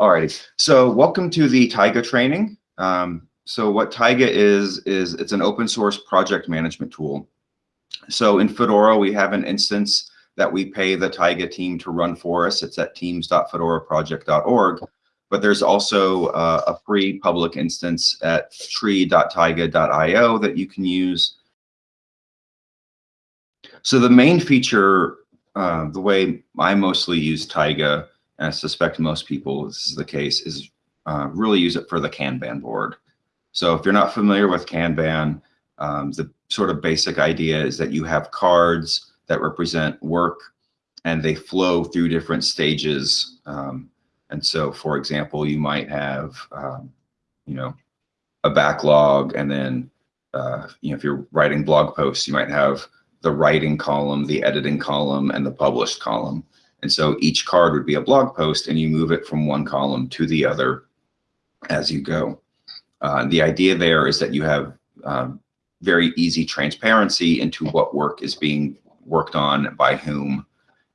Alrighty, so welcome to the Taiga training. Um, so what Taiga is, is it's an open source project management tool. So in Fedora, we have an instance that we pay the Taiga team to run for us. It's at teams.fedoraproject.org. But there's also uh, a free public instance at tree.taiga.io that you can use. So the main feature, uh, the way I mostly use Taiga, I suspect most people this is the case, is uh, really use it for the Kanban board. So if you're not familiar with Kanban, um, the sort of basic idea is that you have cards that represent work and they flow through different stages. Um, and so, for example, you might have, um, you know, a backlog and then, uh, you know, if you're writing blog posts, you might have the writing column, the editing column, and the published column. And so each card would be a blog post and you move it from one column to the other as you go. Uh, the idea there is that you have um, very easy transparency into what work is being worked on by whom,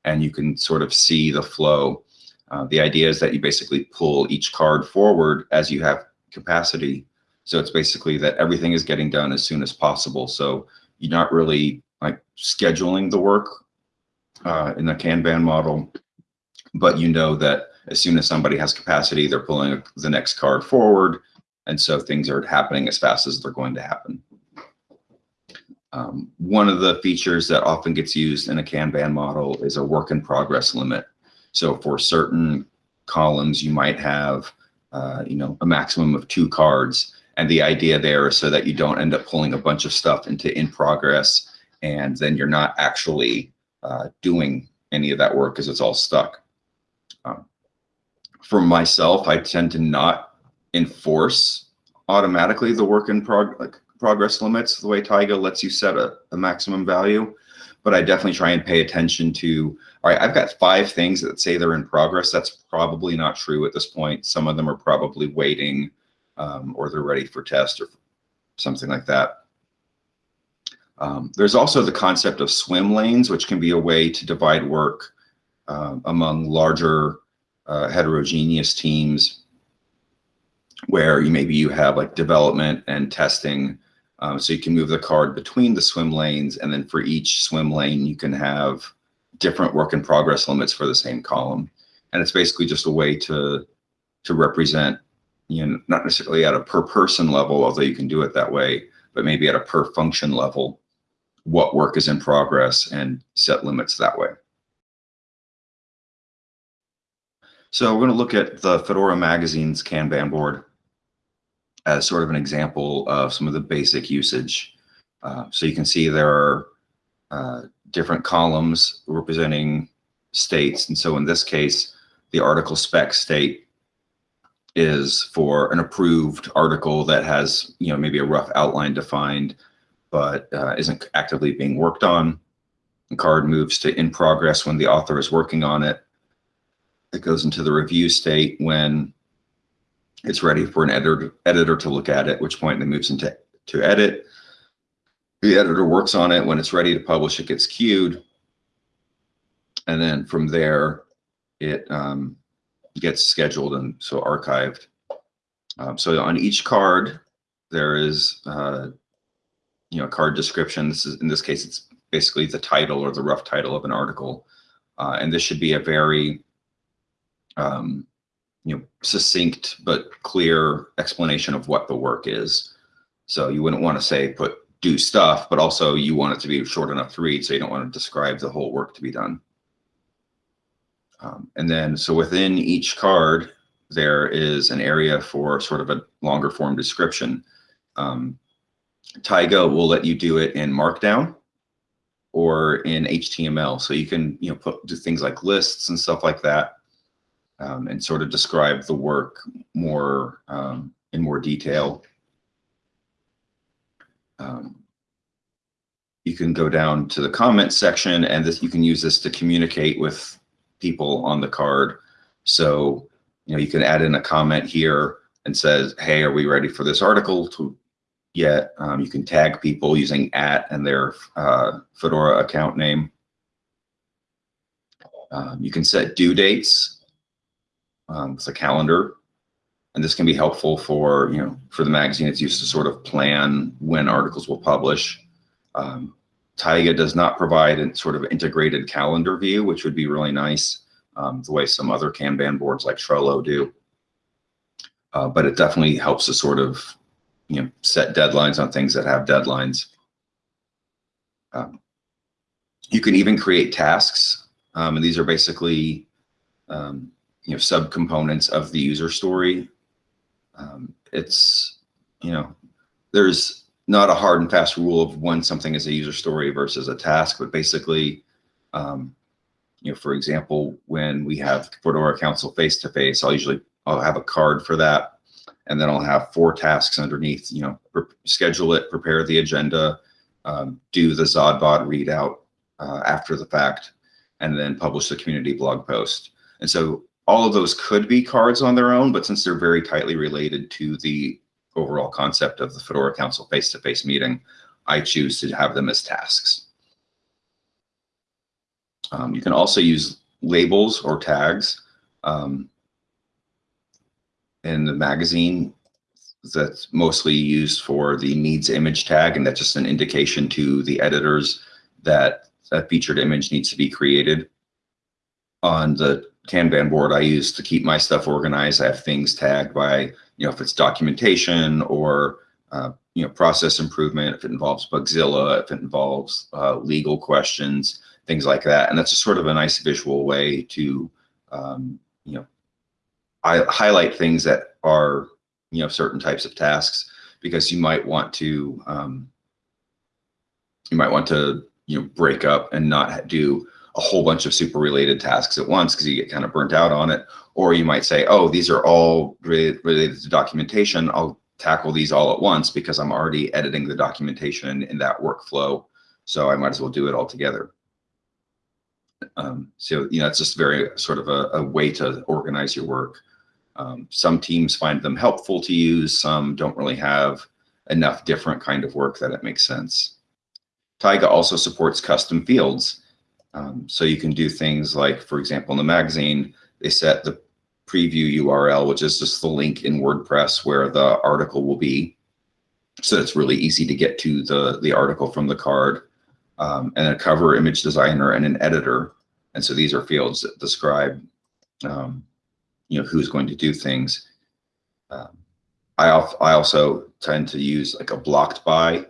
and you can sort of see the flow. Uh, the idea is that you basically pull each card forward as you have capacity. So it's basically that everything is getting done as soon as possible. So you're not really like scheduling the work uh, in the Kanban model, but you know that as soon as somebody has capacity, they're pulling the next card forward. And so things are happening as fast as they're going to happen. Um, one of the features that often gets used in a Kanban model is a work in progress limit. So for certain columns, you might have, uh, you know, a maximum of two cards. And the idea there is so that you don't end up pulling a bunch of stuff into in progress and then you're not actually uh, doing any of that work because it's all stuck. Um, for myself, I tend to not enforce automatically the work in prog like progress limits the way Taiga lets you set a, a maximum value. But I definitely try and pay attention to, all right, I've got five things that say they're in progress. That's probably not true at this point. Some of them are probably waiting um, or they're ready for test or something like that. Um, there's also the concept of swim lanes, which can be a way to divide work um, among larger uh, heterogeneous teams where you maybe you have like development and testing. Um, so you can move the card between the swim lanes and then for each swim lane, you can have different work in progress limits for the same column. And it's basically just a way to, to represent, you know, not necessarily at a per person level, although you can do it that way, but maybe at a per function level what work is in progress and set limits that way. So we're going to look at the Fedora Magazine's Kanban board as sort of an example of some of the basic usage. Uh, so you can see there are uh, different columns representing states. And so in this case, the article spec state is for an approved article that has, you know, maybe a rough outline defined but uh, isn't actively being worked on. The card moves to in progress when the author is working on it. It goes into the review state when it's ready for an editor, editor to look at it, which point it moves into to edit. The editor works on it. When it's ready to publish, it gets queued. And then from there, it um, gets scheduled and so archived. Um, so on each card, there is uh, you know, card description. This is, in this case, it's basically the title or the rough title of an article. Uh, and this should be a very, um, you know, succinct but clear explanation of what the work is. So you wouldn't want to say put do stuff, but also you want it to be short enough to read, so you don't want to describe the whole work to be done. Um, and then, so within each card, there is an area for sort of a longer form description. Um, Taiga will let you do it in Markdown or in HTML. So you can, you know, put do things like lists and stuff like that um, and sort of describe the work more um, in more detail. Um, you can go down to the comment section and this, you can use this to communicate with people on the card. So, you know, you can add in a comment here and says, hey, are we ready for this article to yet. Um, you can tag people using at and their uh, Fedora account name. Um, you can set due dates. um, with a calendar. And this can be helpful for, you know, for the magazine, it's used to sort of plan when articles will publish. Um, Taiga does not provide a sort of integrated calendar view, which would be really nice, um, the way some other Kanban boards like Trello do. Uh, but it definitely helps to sort of, you know, set deadlines on things that have deadlines. Um, you can even create tasks, um, and these are basically, um, you know, subcomponents of the user story. Um, it's, you know, there's not a hard and fast rule of when something is a user story versus a task, but basically, um, you know, for example, when we have Fedora Council face to face, I'll usually I'll have a card for that, and then I'll have four tasks underneath. You know, schedule it, prepare the agenda, um, do the Zodbot readout uh, after the fact, and then publish the community blog post. And so all of those could be cards on their own, but since they're very tightly related to the overall concept of the Fedora Council face-to-face -face meeting, I choose to have them as tasks. Um, you can also use labels or tags. Um, in the magazine, that's mostly used for the needs image tag, and that's just an indication to the editors that a featured image needs to be created. On the Kanban board I use to keep my stuff organized, I have things tagged by, you know, if it's documentation or, uh, you know, process improvement, if it involves Bugzilla, if it involves uh, legal questions, things like that. And that's a sort of a nice visual way to, um, you know, I highlight things that are, you know, certain types of tasks because you might want to, um, you might want to, you know, break up and not do a whole bunch of super related tasks at once because you get kind of burnt out on it. Or you might say, oh, these are all related to documentation. I'll tackle these all at once because I'm already editing the documentation in that workflow. So I might as well do it all together. Um, so, you know, it's just very sort of a, a way to organize your work. Um, some teams find them helpful to use. Some don't really have enough different kind of work that it makes sense. Taiga also supports custom fields. Um, so you can do things like, for example, in the magazine, they set the preview URL, which is just the link in WordPress where the article will be. So it's really easy to get to the, the article from the card um, and a cover image designer and an editor. And so these are fields that describe, um, you know, who's going to do things. Um, I, I also tend to use like a blocked by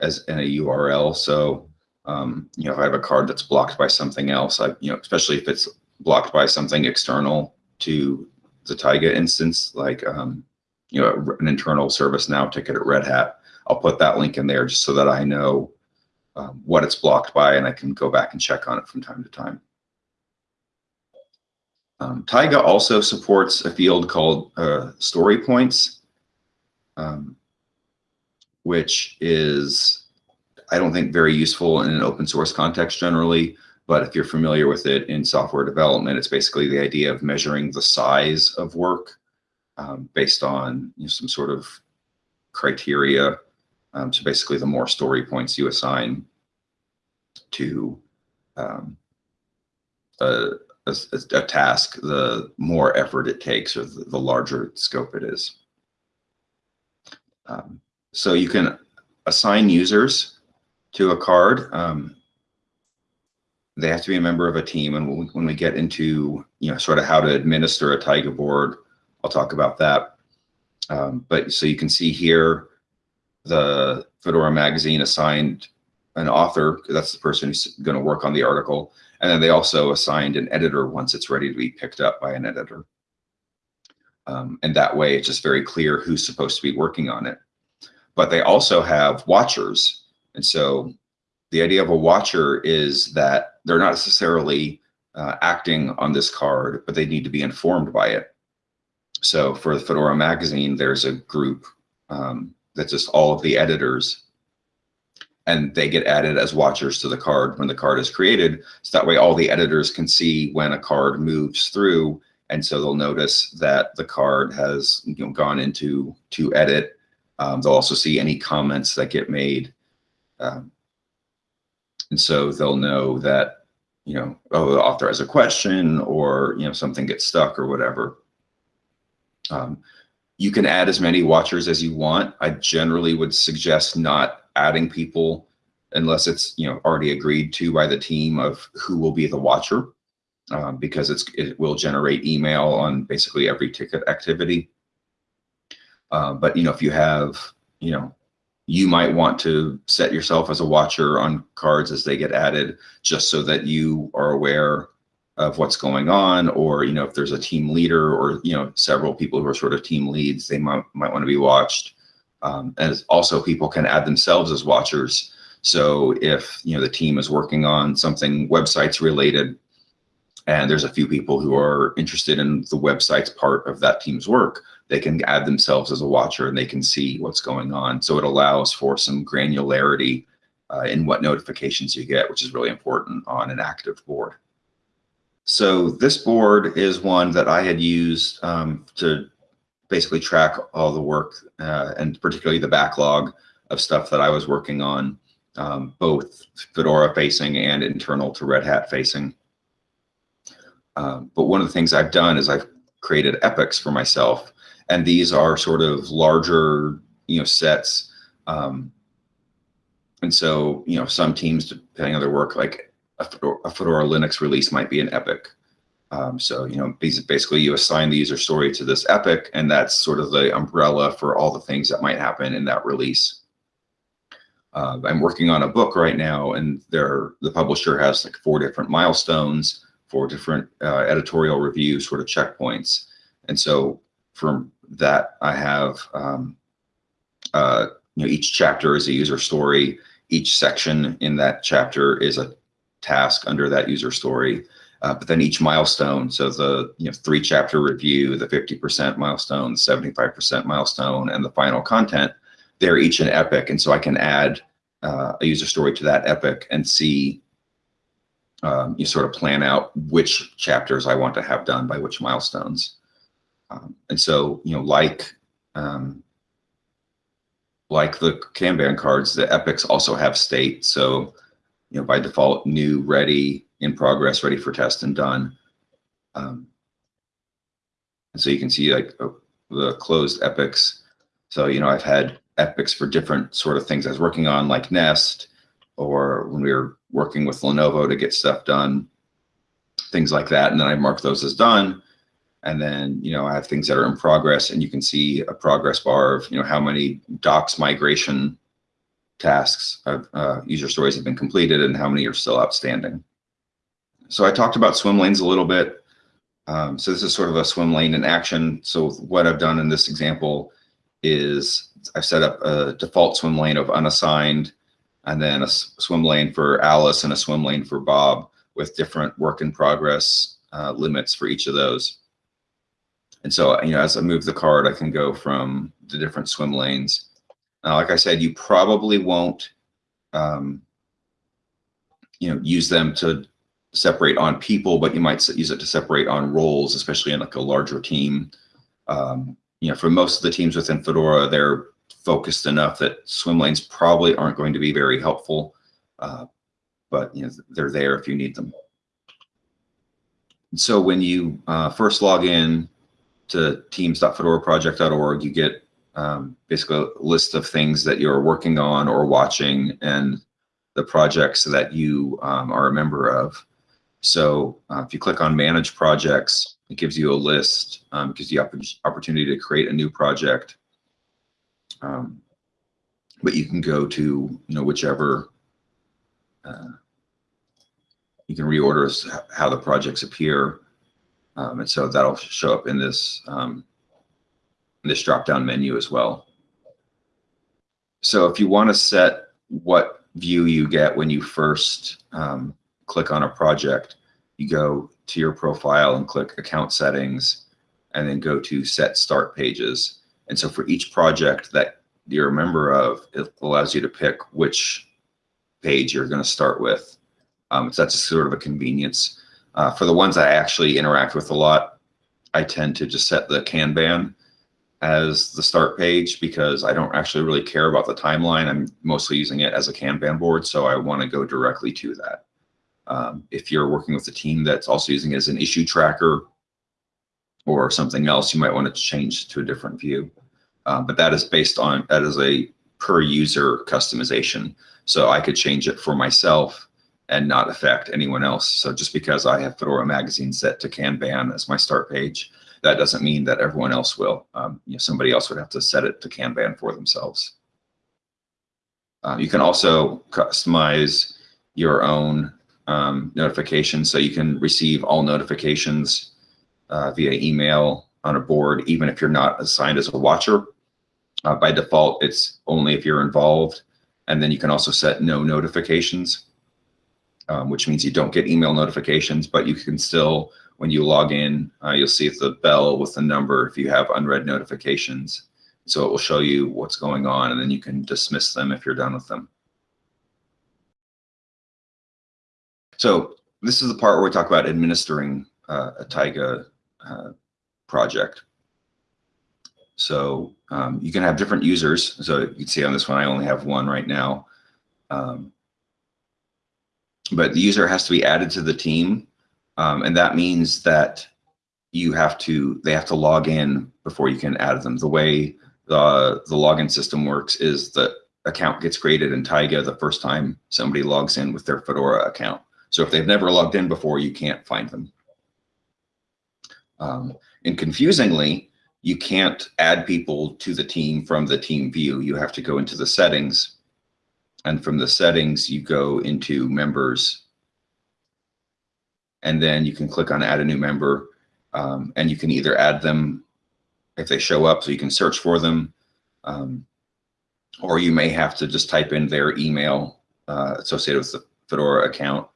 as in a URL. So um, you know, if I have a card that's blocked by something else, I, you know, especially if it's blocked by something external to the Taiga instance, like, um, you know, an internal ServiceNow ticket at Red Hat, I'll put that link in there just so that I know um, what it's blocked by and I can go back and check on it from time to time. Um, Taiga also supports a field called uh, story points, um, which is I don't think very useful in an open source context generally, but if you're familiar with it in software development, it's basically the idea of measuring the size of work um, based on you know, some sort of criteria. Um, so basically, the more story points you assign to um, a, a, a, task, the more effort it takes or the, the larger scope it is. Um, so you can assign users to a card. Um, they have to be a member of a team. And when we, when we get into, you know, sort of how to administer a Taiga board, I'll talk about that. Um, but so you can see here, the Fedora magazine assigned an author, that's the person who's going to work on the article. And then they also assigned an editor once it's ready to be picked up by an editor. Um, and that way it's just very clear who's supposed to be working on it. But they also have watchers and so the idea of a watcher is that they're not necessarily uh, acting on this card, but they need to be informed by it. So for the Fedora magazine, there's a group um, that's just all of the editors and they get added as watchers to the card when the card is created. So that way all the editors can see when a card moves through. And so they'll notice that the card has you know, gone into to edit. Um, they'll also see any comments that get made um, and so they'll know that you know, oh, the author has a question or, you know, something gets stuck or whatever. Um, you can add as many watchers as you want. I generally would suggest not adding people unless it's, you know, already agreed to by the team of who will be the watcher um, because it's, it will generate email on basically every ticket activity. Uh, but, you know, if you have, you know, you might want to set yourself as a watcher on cards as they get added, just so that you are aware of what's going on, or you know if there's a team leader or you know several people who are sort of team leads, they might might want to be watched. Um, and also people can add themselves as watchers. So if you know the team is working on something websites related, and there's a few people who are interested in the websites part of that team's work, they can add themselves as a watcher and they can see what's going on. So it allows for some granularity uh, in what notifications you get, which is really important on an active board. So this board is one that I had used um, to basically track all the work uh, and particularly the backlog of stuff that I was working on, um, both Fedora facing and internal to Red Hat facing. Um, but one of the things I've done is I've created epics for myself and these are sort of larger, you know, sets. Um, and so, you know, some teams, depending on their work, like a Fedora, a Fedora Linux release might be an epic. Um, so, you know, basically you assign the user story to this epic, and that's sort of the umbrella for all the things that might happen in that release. Uh, I'm working on a book right now, and there the publisher has like four different milestones, four different uh, editorial review sort of checkpoints. And so from that I have, um, uh, you know, each chapter is a user story. Each section in that chapter is a task under that user story. Uh, but then each milestone, so the you know three chapter review, the 50% milestone, 75% milestone, and the final content, they're each an epic. And so I can add uh, a user story to that epic and see um, you sort of plan out which chapters I want to have done by which milestones. Um, and so, you know, like um, like the Kanban cards, the epics also have state. So, you know, by default, new, ready, in progress, ready for test, and done. Um, and so you can see like uh, the closed epics. So, you know, I've had epics for different sort of things I was working on, like Nest, or when we were working with Lenovo to get stuff done, things like that. And then I mark those as done. And then, you know, I have things that are in progress and you can see a progress bar of, you know, how many docs migration tasks of uh, user stories have been completed and how many are still outstanding. So I talked about swim lanes a little bit. Um, so this is sort of a swim lane in action. So what I've done in this example is I've set up a default swim lane of unassigned and then a swim lane for Alice and a swim lane for Bob with different work in progress uh, limits for each of those. And so, you know, as I move the card, I can go from the different swim lanes. Now, like I said, you probably won't, um, you know, use them to separate on people, but you might use it to separate on roles, especially in like a larger team. Um, you know, for most of the teams within Fedora, they're focused enough that swim lanes probably aren't going to be very helpful, uh, but you know, they're there if you need them. So when you uh, first log in, to teams.fedoraproject.org, you get um, basically a list of things that you're working on or watching and the projects that you um, are a member of. So uh, if you click on manage projects, it gives you a list, um, gives you opportunity to create a new project. Um, but you can go to, you know, whichever, uh, you can reorder how the projects appear. Um, and so that'll show up in this, um, in this drop-down menu as well. So if you want to set what view you get when you first um, click on a project, you go to your profile and click account settings and then go to set start pages. And so for each project that you're a member of, it allows you to pick which page you're going to start with. Um, so that's sort of a convenience. Uh, for the ones I actually interact with a lot, I tend to just set the Kanban as the start page because I don't actually really care about the timeline. I'm mostly using it as a Kanban board, so I want to go directly to that. Um, if you're working with a team that's also using it as an issue tracker or something else, you might want to change to a different view. Um, but that is based on, that is a per user customization. So I could change it for myself and not affect anyone else. So just because I have Fedora Magazine set to Kanban as my start page, that doesn't mean that everyone else will. Um, you know, somebody else would have to set it to Kanban for themselves. Uh, you can also customize your own um, notifications so you can receive all notifications uh, via email on a board, even if you're not assigned as a watcher. Uh, by default, it's only if you're involved. And then you can also set no notifications, um, which means you don't get email notifications, but you can still, when you log in, uh, you'll see the bell with the number if you have unread notifications. So it will show you what's going on and then you can dismiss them if you're done with them. So this is the part where we talk about administering uh, a Taiga uh, project. So um, you can have different users. So you can see on this one, I only have one right now. Um, but the user has to be added to the team. Um, and that means that you have to, they have to log in before you can add them. The way the, the login system works is the account gets created in Taiga the first time somebody logs in with their Fedora account. So if they've never logged in before, you can't find them. Um, and confusingly, you can't add people to the team from the team view. You have to go into the settings. And from the settings, you go into members. And then you can click on add a new member. Um, and you can either add them if they show up, so you can search for them. Um, or you may have to just type in their email uh, associated with the Fedora account.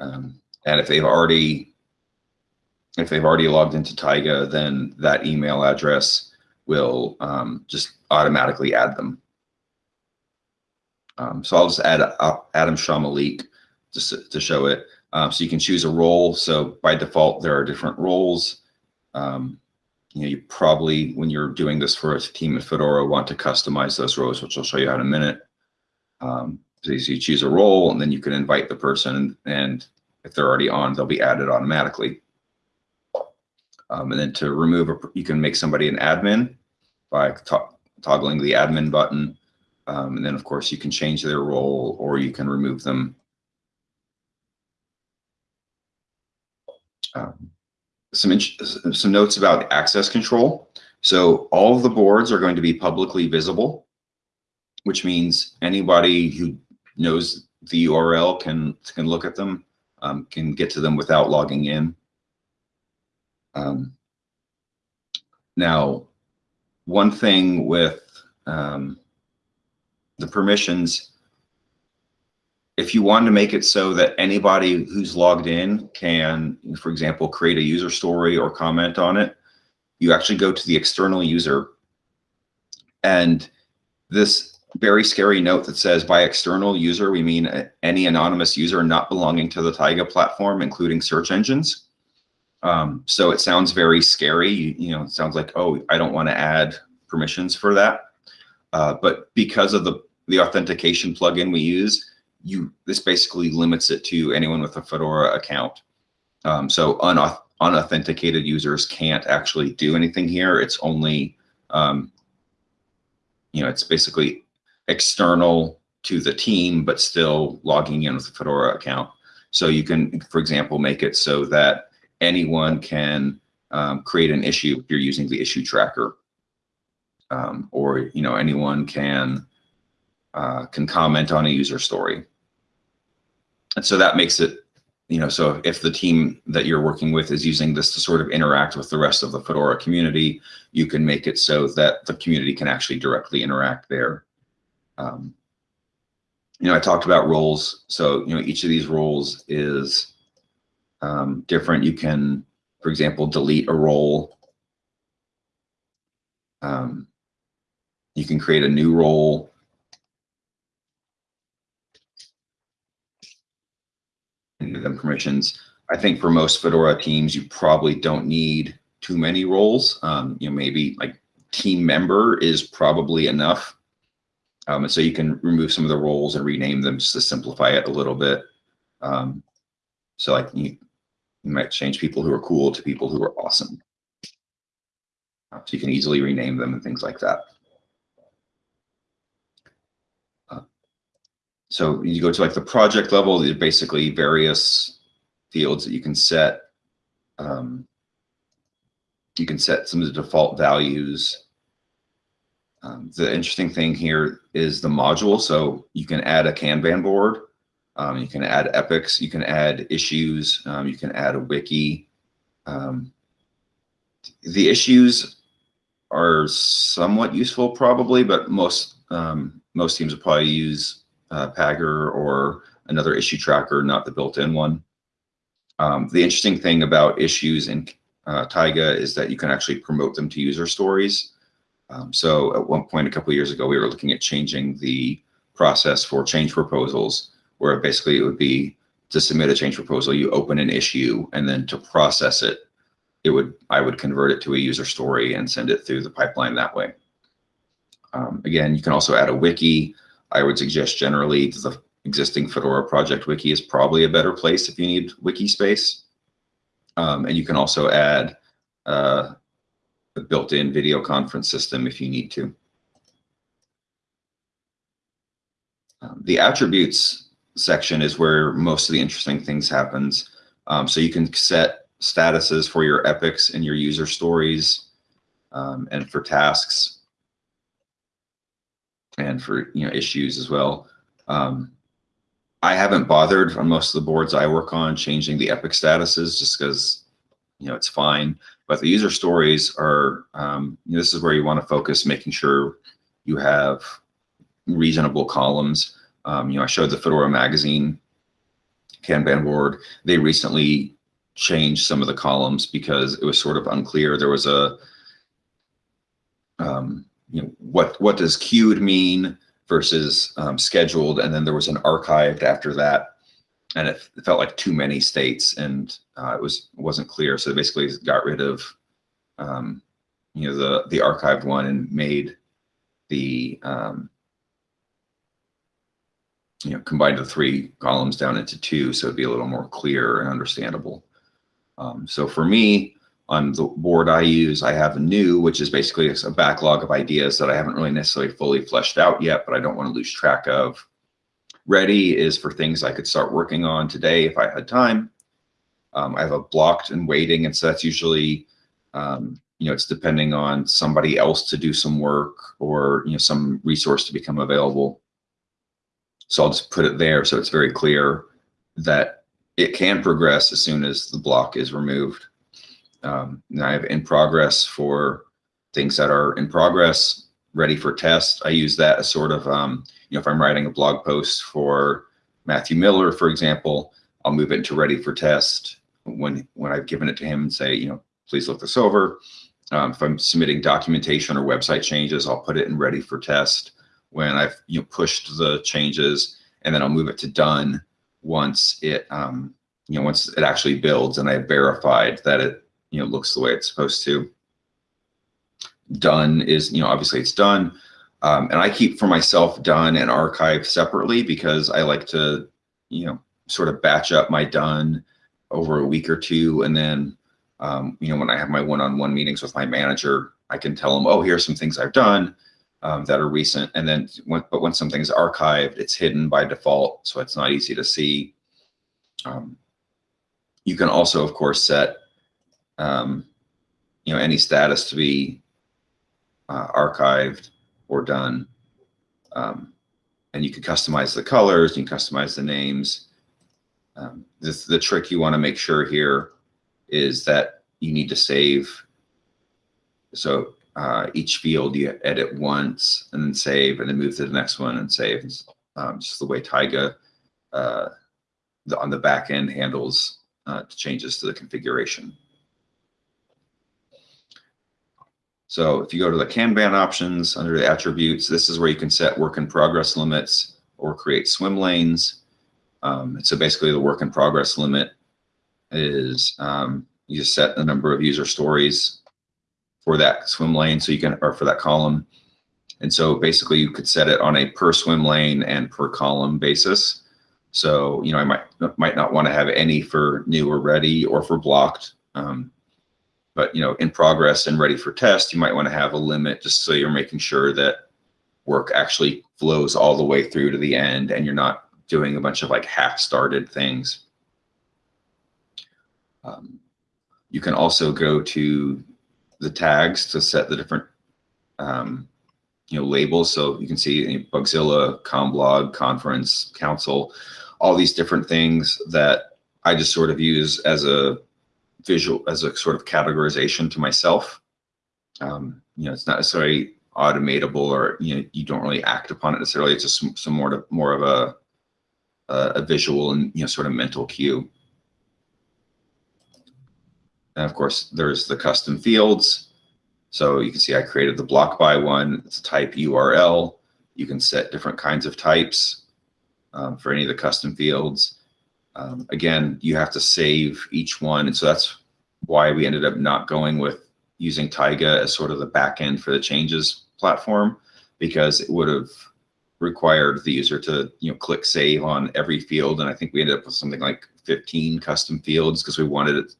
Um, and if they've already if they've already logged into Taiga, then that email address will um, just automatically add them. Um, so I'll just add uh, Adam Šamalík just to show it. Um, so you can choose a role. So by default, there are different roles. Um, you know, you probably, when you're doing this for a team at Fedora, want to customize those roles, which I'll show you in a minute. Um, so you choose a role and then you can invite the person and if they're already on, they'll be added automatically. Um, and then to remove, a, you can make somebody an admin by toggling the admin button. Um, and then of course you can change their role or you can remove them. Um, some, some notes about access control. So all of the boards are going to be publicly visible, which means anybody who knows the URL can, can look at them, um, can get to them without logging in. Um, now, one thing with um, the permissions, if you want to make it so that anybody who's logged in can, for example, create a user story or comment on it, you actually go to the external user. And this very scary note that says by external user, we mean any anonymous user not belonging to the Taiga platform, including search engines. Um, so it sounds very scary. You, you, know, it sounds like, oh, I don't want to add permissions for that. Uh, but because of the, the authentication plugin we use, you this basically limits it to anyone with a Fedora account. Um, so unauth unauthenticated users can't actually do anything here. It's only, um, you know, it's basically external to the team, but still logging in with a Fedora account. So you can, for example, make it so that anyone can um, create an issue if you're using the issue tracker. Um, or you know anyone can uh, can comment on a user story. And so that makes it, you know, so if the team that you're working with is using this to sort of interact with the rest of the Fedora community, you can make it so that the community can actually directly interact there. Um, you know, I talked about roles. So, you know, each of these roles is um, different. You can, for example, delete a role. Um, you can create a new role. And give them permissions. I think for most Fedora teams, you probably don't need too many roles. Um, you know, maybe like team member is probably enough. Um, and so you can remove some of the roles and rename them just to simplify it a little bit. Um, So like you, you might change people who are cool to people who are awesome. Uh, so you can easily rename them and things like that. Uh, so you go to like the project level, there's basically various fields that you can set. Um, you can set some of the default values. Um, the interesting thing here is the module. So you can add a Kanban board. Um, you can add epics. You can add issues. Um, you can add a wiki. Um, the issues are somewhat useful probably, but most um, most teams will probably use uh, Pagure or another issue tracker, not the built-in one. Um, the interesting thing about issues in uh, Taiga is that you can actually promote them to user stories. Um, so at one point a couple years ago, we were looking at changing the process for change proposals, where basically it would be to submit a change proposal, you open an issue, and then to process it, it would I would convert it to a user story and send it through the pipeline that way. Um, again, you can also add a wiki. I would suggest generally the existing Fedora project wiki is probably a better place if you need wiki space. Um, and you can also add uh, a built-in video conference system if you need to. Um, the attributes section is where most of the interesting things happens. Um, so you can set statuses for your epics and your user stories um, and for tasks and for you know issues as well. Um, I haven't bothered on most of the boards I work on changing the epic statuses just because you know it's fine. But the user stories are um, this is where you want to focus, making sure you have reasonable columns. Um, you know, I showed the Fedora magazine Kanban board. They recently changed some of the columns because it was sort of unclear. There was a um, you know what what does queued mean? versus um, scheduled. And then there was an archived after that. And it, it felt like too many states and uh, it was wasn't clear. So they basically got rid of um, you know the the archived one and made the um, you know combined the three columns down into two so it'd be a little more clear and understandable. Um, so for me, on the board I use, I have a new, which is basically a backlog of ideas that I haven't really necessarily fully fleshed out yet, but I don't want to lose track of. Ready is for things I could start working on today if I had time. Um, I have a blocked and waiting, and so that's usually, um, you know, it's depending on somebody else to do some work or, you know, some resource to become available. So I'll just put it there so it's very clear that it can progress as soon as the block is removed. Um, and I have in progress for things that are in progress, ready for test. I use that as sort of, um, you know, if I'm writing a blog post for Matthew Miller, for example, I'll move it into ready for test when when I've given it to him and say, you know, please look this over. Um, if I'm submitting documentation or website changes, I'll put it in ready for test when I've you know pushed the changes, and then I'll move it to done once it um, you know once it actually builds and I verified that it you know, looks the way it's supposed to. Done is, you know, obviously it's done. Um, and I keep for myself done and archive separately because I like to, you know, sort of batch up my done over a week or two. And then, um, you know, when I have my one-on-one -on -one meetings with my manager, I can tell them, oh, here's some things I've done um, that are recent. And then, when, but when something's archived, it's hidden by default. So it's not easy to see. Um, you can also, of course, set um, you know, any status to be uh, archived or done. Um, and you can customize the colors, you can customize the names. Um, this, the trick you want to make sure here is that you need to save. So uh, each field you edit once and then save and then move to the next one and save. Um, just the way Taiga uh, the, on the back end handles uh, changes to the configuration. So if you go to the Kanban options under the attributes, this is where you can set work in progress limits or create swim lanes. Um, so basically the work in progress limit is um, you set the number of user stories for that swim lane so you can, or for that column. And so basically you could set it on a per swim lane and per column basis. So, you know, I might might not want to have any for new or ready or for blocked. Um, but, you know, in progress and ready for test, you might want to have a limit just so you're making sure that work actually flows all the way through to the end and you're not doing a bunch of like half started things. Um, you can also go to the tags to set the different um, you know labels. So you can see Bugzilla, CommBlog, Conference, Council, all these different things that I just sort of use as a visual, as a sort of categorization to myself. Um, you know, it's not necessarily automatable or you know you don't really act upon it necessarily. It's just some, some more to, more of a a visual and you know sort of mental cue. And of course, there's the custom fields. So you can see I created the block by one. It's a type URL. You can set different kinds of types um, for any of the custom fields. Um, again, you have to save each one. And so that's why we ended up not going with using Taiga as sort of the backend for the changes platform, because it would have required the user to you know click save on every field. And I think we ended up with something like 15 custom fields because we wanted it,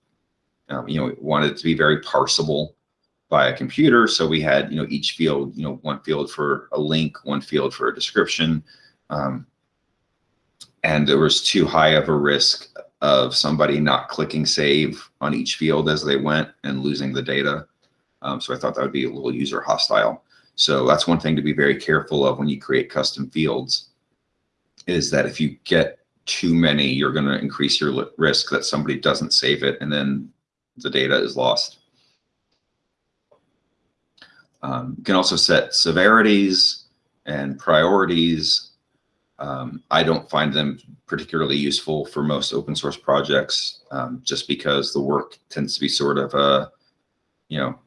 um, you know, wanted it to be very parsable by a computer. So we had, you know, each field, you know, one field for a link, one field for a description. Um, and there was too high of a risk of somebody not clicking save on each field as they went and losing the data. Um, so I thought that would be a little user hostile. So that's one thing to be very careful of when you create custom fields is that if you get too many, you're going to increase your risk that somebody doesn't save it and then the data is lost. Um, you can also set severities and priorities. Um, I don't find them particularly useful for most open source projects um, just because the work tends to be sort of a, you know,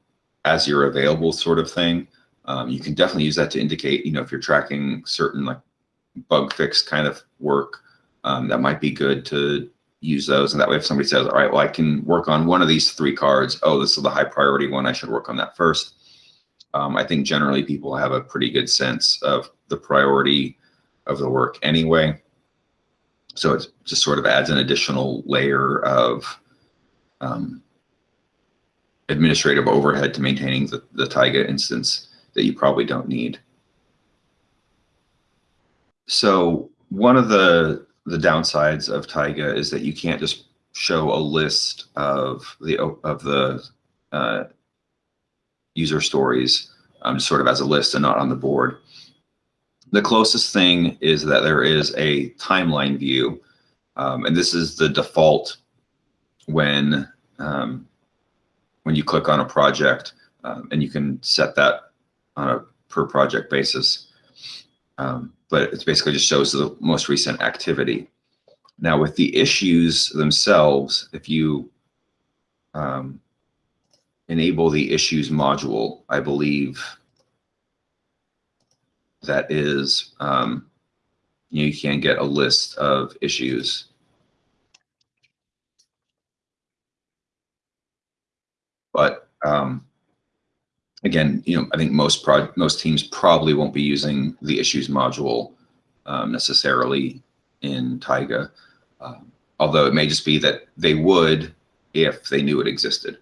as you're available sort of thing. Um, you can definitely use that to indicate, you know, if you're tracking certain like bug fix kind of work, um, that might be good to use those. And that way, if somebody says, all right, well, I can work on one of these three cards. Oh, this is the high priority one. I should work on that first um, I think generally people have a pretty good sense of the priority of the work anyway. So it just sort of adds an additional layer of um, administrative overhead to maintaining the, the Taiga instance that you probably don't need. So one of the the downsides of Taiga is that you can't just show a list of the of the uh, user stories um, sort of as a list and not on the board. The closest thing is that there is a timeline view, um, and this is the default when um, when you click on a project, um, and you can set that on a per project basis. Um, but it basically just shows the most recent activity. Now with the issues themselves, if you um, enable the issues module, I believe that is, um, you can get a list of issues. But um, again, you know, I think most most teams probably won't be using the issues module um, necessarily in Taiga, um, although it may just be that they would if they knew it existed.